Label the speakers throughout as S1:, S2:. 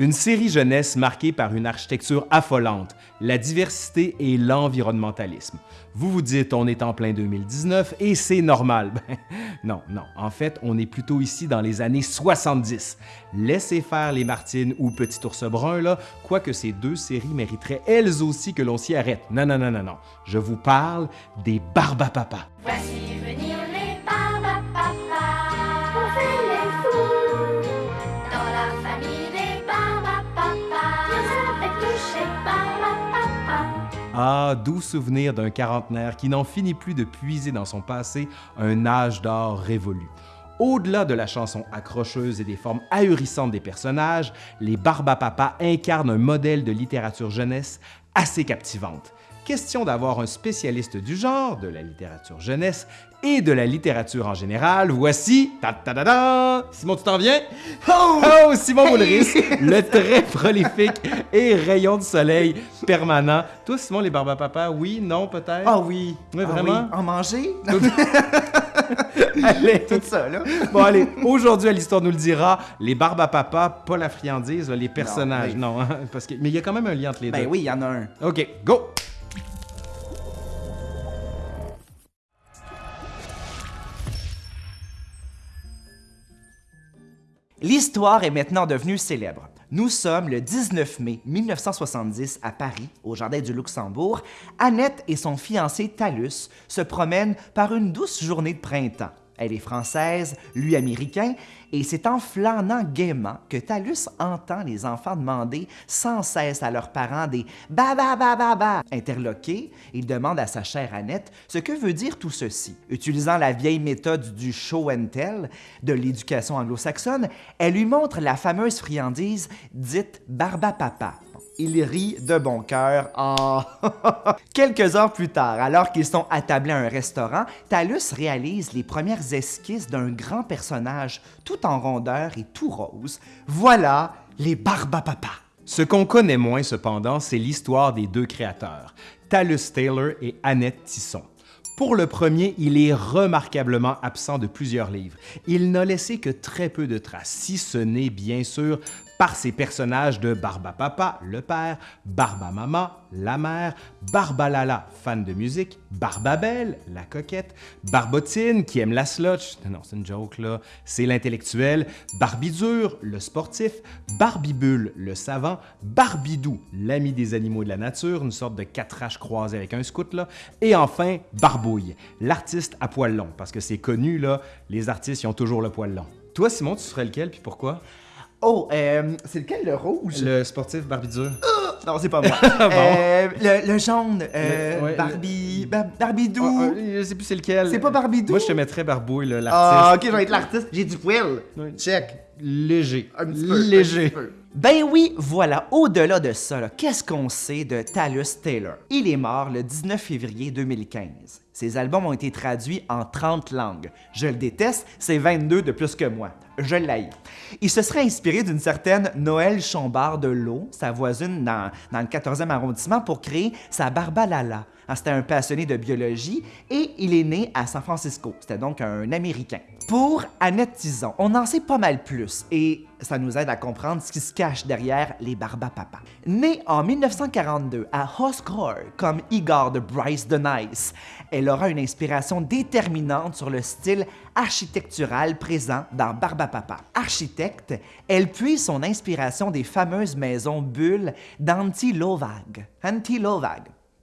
S1: Une série jeunesse marquée par une architecture affolante, la diversité et l'environnementalisme. Vous vous dites, on est en plein 2019 et c'est normal. Ben, non, non, en fait, on est plutôt ici dans les années 70. Laissez faire les Martines ou Petit Ours Brun, là, quoique ces deux séries mériteraient elles aussi que l'on s'y arrête. Non, non, non, non, non. Je vous parle des Barbapapa.
S2: Voici
S1: Ah, doux souvenir d'un quarantenaire qui n'en finit plus de puiser dans son passé un âge d'or révolu. Au-delà de la chanson accrocheuse et des formes ahurissantes des personnages, les Barbapapa incarnent un modèle de littérature jeunesse assez captivante. Question d'avoir un spécialiste du genre, de la littérature jeunesse et de la littérature en général, voici... ta ta ta ta Simon, tu t'en viens? Oh! Oh, Simon Boulris, le très prolifique et rayon de soleil permanent. Toi, Simon, les Barbapapa, oui, non, peut-être?
S3: Ah oui.
S1: Oui,
S3: Ah
S1: vraiment?
S3: En manger?
S1: Allez.
S3: Tout ça, là.
S1: Bon, allez, aujourd'hui, à l'Histoire nous le dira, les Barbapapa, pas la friandise, les personnages,
S3: mais-
S1: non, hein, parce que, mais il y a quand même un lien entre les
S3: Ben
S1: deux.
S3: oui, il y en a un.
S1: OK, go!
S3: L'histoire est maintenant devenue célèbre. Nous sommes le 19 mai 1970 à Paris, au Jardin du Luxembourg. Annette et son fiancé Talus se promènent par une douce journée de printemps. Elle est française, lui américain, et c'est en flânant gaiement que Talus entend les enfants demander sans cesse à leurs parents des ba ba ba ba ba. Interloqué, il demande à sa chère Annette ce que veut dire tout ceci. Utilisant la vieille méthode du show and tell de l'éducation anglo-saxonne, elle lui montre la fameuse friandise dite barba papa. Il rit de bon cœur. Ah! Quelques heures plus tard, alors qu'ils sont attablés à un restaurant, Talus réalise les premières esquisses d'un grand personnage tout en rondeur et tout rose. Voilà les Barbapapa.
S1: Ce qu'on connaît moins, cependant, c'est l'histoire des deux créateurs, Talus Taylor et Annette Tisson. Pour le premier, il est remarquablement absent de plusieurs livres. Il n'a laissé que très peu de traces, si ce n'est bien sûr par ses personnages de Barbapapa, le père, Barbamama, la mère, Barbalala, fan de musique, Barbabelle, la coquette, Barbotine, qui aime la slotch, non, c'est une joke là, c'est l'intellectuel, Barbidur, le sportif, Barbibule, le savant, Barbidou, l'ami des animaux de la nature, une sorte de quatre croisé avec un scout là, et enfin Barbouille, l'artiste à poil long, parce que c'est connu là, les artistes ils ont toujours le poil long. Toi Simon, tu serais lequel puis pourquoi?
S3: Oh, euh, c'est lequel le rouge?
S1: Le sportif Barbidur.
S3: Non, c'est pas moi. Euh, le, le jaune, euh,
S1: Le- ouais,
S3: Barbie... Bar- Barbidou.
S1: Ah, ah, je sais plus c'est lequel.
S3: C'est pas Barbidou?
S1: Moi je te mettrais Barbouille, là,
S3: Ah,
S1: l'artiste.
S3: ok, je vais être l'artiste. J'ai du poil.
S1: Oui.
S3: Check.
S1: Léger.
S3: Un petit peu, un
S1: Léger.
S3: petit peu. Ben oui, voilà, au-delà de ça, qu'est-ce qu'on sait de Talus Taylor? Il est mort le 19 février 2015. Ses albums ont été traduits en 30 langues. Je le déteste, c'est 22 de plus que moi. Je l'haïs. Il se serait inspiré d'une certaine Noël Chombard de l'eau, sa voisine dans, dans le 14e arrondissement, pour créer sa Barbalala. Ah, C'était un passionné de biologie et il est né à San Francisco. C'était donc un Américain. Pour Annette Tison, on en sait pas mal plus et ça nous aide à comprendre ce qui se cache derrière les Barbapapa. Née en 1942 à Hoscore comme Igor de Bryce the Nice, elle aura une inspiration déterminante sur le style architectural présent dans Barbapapa. Architecte, elle puise son inspiration des fameuses maisons bulles d'Anti Lovag.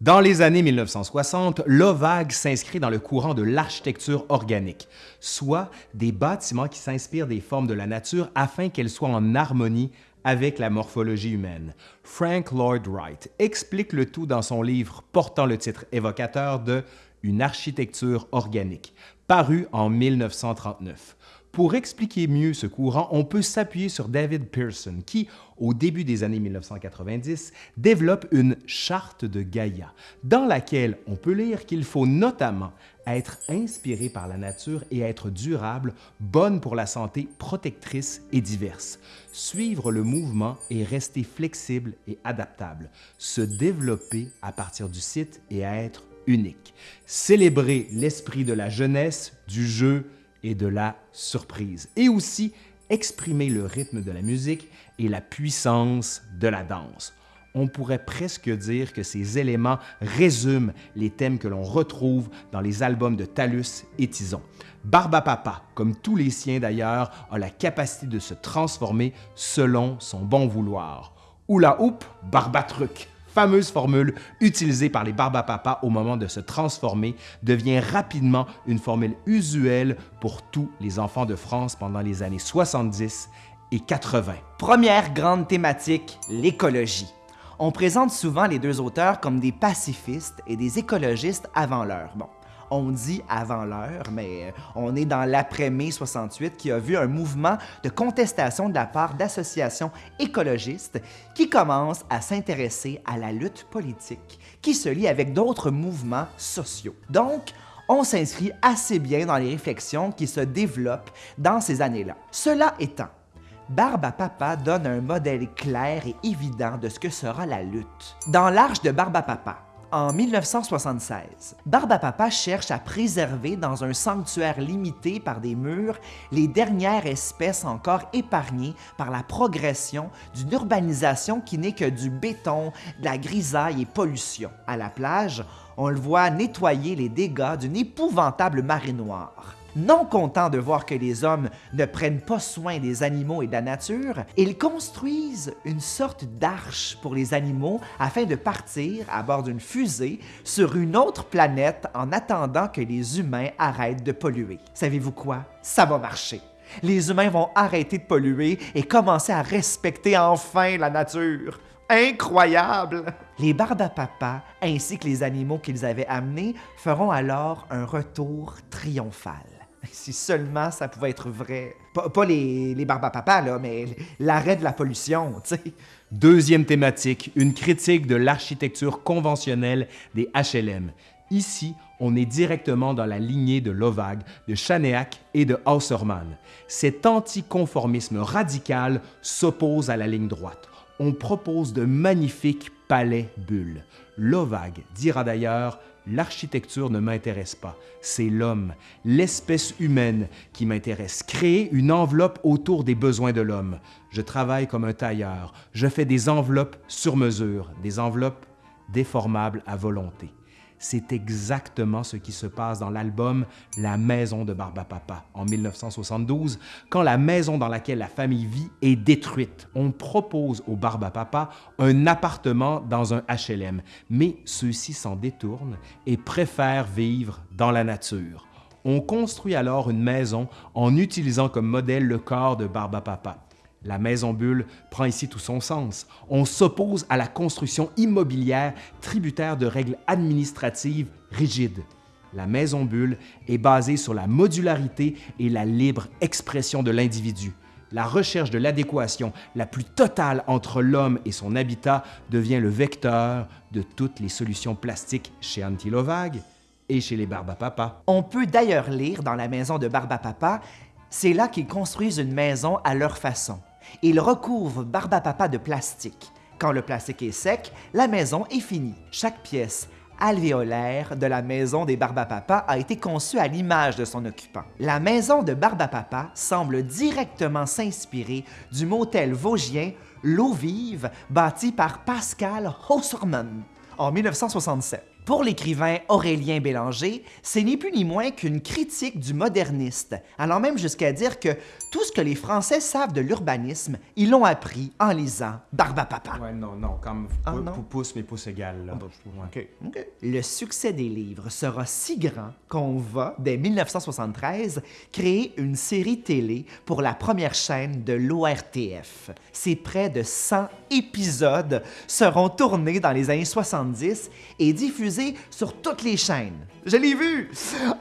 S1: Dans les années 1960, l'OVAG s'inscrit dans le courant de l'architecture organique, soit des bâtiments qui s'inspirent des formes de la nature afin qu'elles soient en harmonie avec la morphologie humaine. Frank Lloyd Wright explique le tout dans son livre portant le titre évocateur de Une architecture organique, paru en 1939. Pour expliquer mieux ce courant, on peut s'appuyer sur David Pearson qui, au début des années 1990, développe une charte de Gaïa, dans laquelle on peut lire qu'il faut notamment être inspiré par la nature et être durable, bonne pour la santé, protectrice et diverse, suivre le mouvement et rester flexible et adaptable, se développer à partir du site et être unique, célébrer l'esprit de la jeunesse, du jeu, et de la surprise, et aussi exprimer le rythme de la musique et la puissance de la danse. On pourrait presque dire que ces éléments résument les thèmes que l'on retrouve dans les albums de Talus et Tison. Barbapapa, comme tous les siens d'ailleurs, a la capacité de se transformer selon son bon vouloir. Oula Hoop, Barbatruc, fameuse formule utilisée par les Barbapapa au moment de se transformer, devient rapidement une formule usuelle pour tous les enfants de France pendant les années 70 et 80.
S3: Première grande thématique, l'écologie. On présente souvent les deux auteurs comme des pacifistes et des écologistes avant l'heure. On dit avant l'heure, mais on est dans l'après-mai 68 qui a vu un mouvement de contestation de la part d'associations écologistes qui commencent à s'intéresser à la lutte politique qui se lie avec d'autres mouvements sociaux. Donc, on s'inscrit assez bien dans les réflexions qui se développent dans ces années-là. Cela étant, Barbe Papa donne un modèle clair et évident de ce que sera la lutte. Dans l'Arche de Barbe Papa, en 1976, Barbe à Papa cherche à préserver dans un sanctuaire limité par des murs les dernières espèces encore épargnées par la progression d'une urbanisation qui n'est que du béton, de la grisaille et pollution. À la plage, on le voit nettoyer les dégâts d'une épouvantable marée noire. Non content de voir que les hommes ne prennent pas soin des animaux et de la nature, ils construisent une sorte d'arche pour les animaux afin de partir à bord d'une fusée sur une autre planète en attendant que les humains arrêtent de polluer. Savez-vous quoi? Ça va marcher. Les humains vont arrêter de polluer et commencer à respecter enfin la nature. Incroyable! Les Barbapapa, ainsi que les animaux qu'ils avaient amenés, feront alors un retour triomphal. Si seulement ça pouvait être vrai. Pas, les, les Barbapapa, là, mais l'arrêt de la pollution, tu.
S1: Deuxième thématique, une critique de l'architecture conventionnelle des HLM. Ici, on est directement dans la lignée de Lovag, de Chanéac et de Hausermann. Cet anticonformisme radical s'oppose à la ligne droite. On propose de magnifiques palais bulles. Lovag dira d'ailleurs L'architecture ne m'intéresse pas, c'est l'homme, l'espèce humaine qui m'intéresse. Créer une enveloppe autour des besoins de l'homme. Je travaille comme un tailleur, je fais des enveloppes sur mesure, des enveloppes déformables à volonté. C'est exactement ce qui se passe dans l'album La maison de Barbapapa en 1972, quand la maison dans laquelle la famille vit est détruite. On propose au Barbapapa un appartement dans un HLM, mais ceux-ci s'en détournent et préfèrent vivre dans la nature. On construit alors une maison en utilisant comme modèle le corps de Barbapapa. La maison bulle prend ici tout son sens. On s'oppose à la construction immobilière tributaire de règles administratives rigides. La maison bulle est basée sur la modularité et la libre expression de l'individu. La recherche de l'adéquation la plus totale entre l'homme et son habitat devient le vecteur de toutes les solutions plastiques chez Antilovag et chez les Barbapapa.
S3: On peut d'ailleurs lire dans la maison de Barbapapa, c'est là qu'ils construisent une maison à leur façon. Ils recouvrent Barbapapa de plastique. Quand le plastique est sec, la maison est finie. Chaque pièce alvéolaire de la maison des Barbapapa a été conçue à l'image de son occupant. La maison de Barbapapa semble directement s'inspirer du motel vosgien L'eau vive, bâti par Pascal Hausermann en 1967. Pour l'écrivain Aurélien Bélanger, c'est ni plus ni moins qu'une critique du moderniste, allant même jusqu'à dire que tout ce que les Français savent de l'urbanisme, ils l'ont appris en lisant Barbapapa.
S1: Ouais, non, non, comme
S3: Ah,
S1: pouce, mais pouce égal. Là. Ouais.
S3: Ok. Le succès des livres sera si grand qu'on va, dès 1973, créer une série télé pour la première chaîne de l'ORTF. Ces près de 100 épisodes seront tournés dans les années 70 et diffusés sur toutes les chaînes. Je l'ai vu!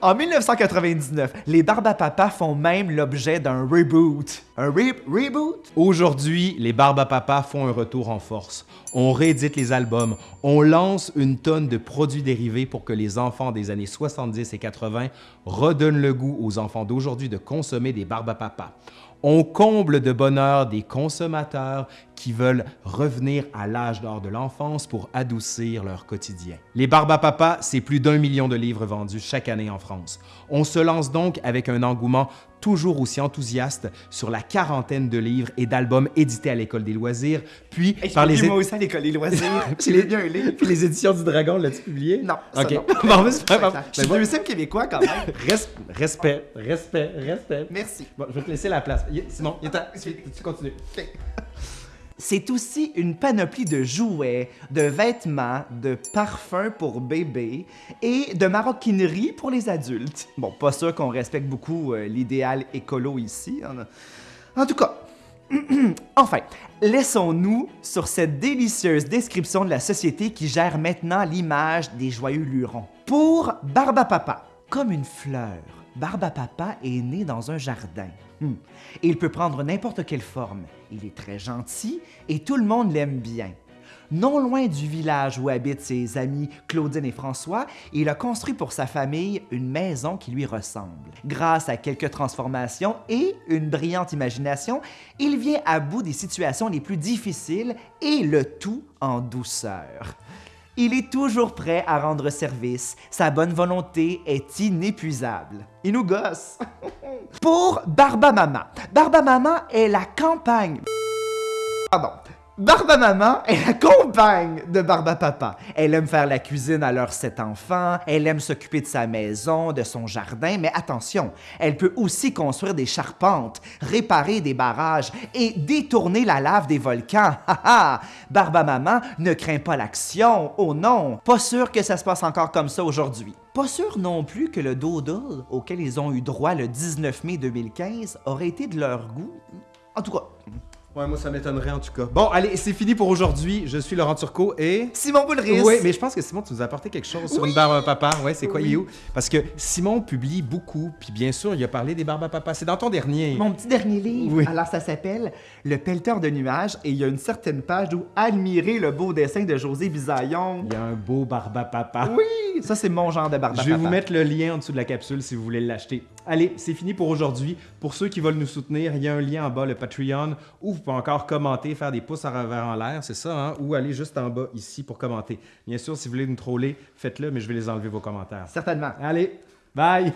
S3: En 1999, les Barbapapa font même l'objet d'un reboot. Un re- reboot?
S1: Aujourd'hui, les Barbapapa font un retour en force. On réédite les albums, on lance une tonne de produits dérivés pour que les enfants des années 70 et 80 redonnent le goût aux enfants d'aujourd'hui de consommer des Barbapapa. On comble de bonheur des consommateurs qui veulent revenir à l'âge d'or de l'enfance pour adoucir leur quotidien. Les Barbapapa, c'est plus d'un million de livres vendus chaque année en France. On se lance donc avec un engouement toujours aussi enthousiaste sur la quarantaine de livres et d'albums édités à l'École des loisirs, puis
S3: Hey,
S1: par les...
S3: moi aussi à l'école des loisirs. J'ai
S1: les-
S3: bien un livre.
S1: Puis les éditions du Dragon, l'as-tu publié?
S3: Non, ça
S1: OK.
S3: non.
S1: bon, mais c'est pas grave.
S3: Je
S1: Ben,
S3: suis deuxième québécois quand même.
S1: Res- respect, respect, respect.
S3: Merci.
S1: Bon, je vais te laisser la place. Simon, il est temps. Tu tu continues.
S3: C'est aussi une panoplie de jouets, de vêtements, de parfums pour bébés et de maroquinerie pour les adultes. Bon, pas sûr qu'on respecte beaucoup euh, l'idéal écolo ici. hein. En tout cas, enfin, laissons-nous sur cette délicieuse description de la société qui gère maintenant l'image des joyeux lurons. Pour Barbapapa, comme une fleur, Barbapapa est né dans un jardin. Hmm. Il peut prendre n'importe quelle forme. Il est très gentil et tout le monde l'aime bien. Non loin du village où habitent ses amis Claudine et François, il a construit pour sa famille une maison qui lui ressemble. Grâce à quelques transformations et une brillante imagination, il vient à bout des situations les plus difficiles et le tout en douceur. Il est toujours prêt à rendre service. Sa bonne volonté est inépuisable. Il nous gosse. Pour Barba Mama. Barba Mama est la campagne. Pardon. Barba Maman est la compagne de Barba Papa. Elle aime faire la cuisine à leurs sept enfants, elle aime s'occuper de sa maison, de son jardin, mais attention, elle peut aussi construire des charpentes, réparer des barrages et détourner la lave des volcans. Ha ha! Barba Maman ne craint pas l'action, oh non! Pas sûr que ça se passe encore comme ça aujourd'hui. Pas sûr non plus que le doodle auquel ils ont eu droit le 19 mai 2015 aurait été de leur goût. En tout cas,
S1: Ouais, moi, ça m'étonnerait en tout cas. Bon, allez, c'est fini pour aujourd'hui. Je suis Laurent Turcot et.
S3: Simon Boulris!
S1: Oui, mais je pense que Simon, tu nous as apporté quelque chose sur une barbe à papa. Ouais, c'est quoi,
S3: Oui.
S1: il est où? Parce que Simon publie beaucoup, puis bien sûr, il a parlé des barbes à papa. C'est dans ton dernier.
S3: Mon petit dernier livre,
S1: Oui.
S3: alors ça s'appelle Le pelleteur de nuages et il y a une certaine page où admirer le beau dessin de José Bisaillon.
S1: Il y a un beau barbe à papa.
S3: Oui, ça c'est mon genre de barbe à
S1: Je vais vous mettre le lien en dessous de la capsule si vous voulez l'acheter. Allez, c'est fini pour aujourd'hui. Pour ceux qui veulent nous soutenir, il y a un lien en bas, le Patreon, où vous pouvez encore commenter, faire des pouces en revers en l'air, c'est ça, hein? ou aller juste en bas ici pour commenter. Bien sûr, si vous voulez nous troller, faites-le, mais je vais les enlever vos commentaires.
S3: Certainement.
S1: Allez, bye!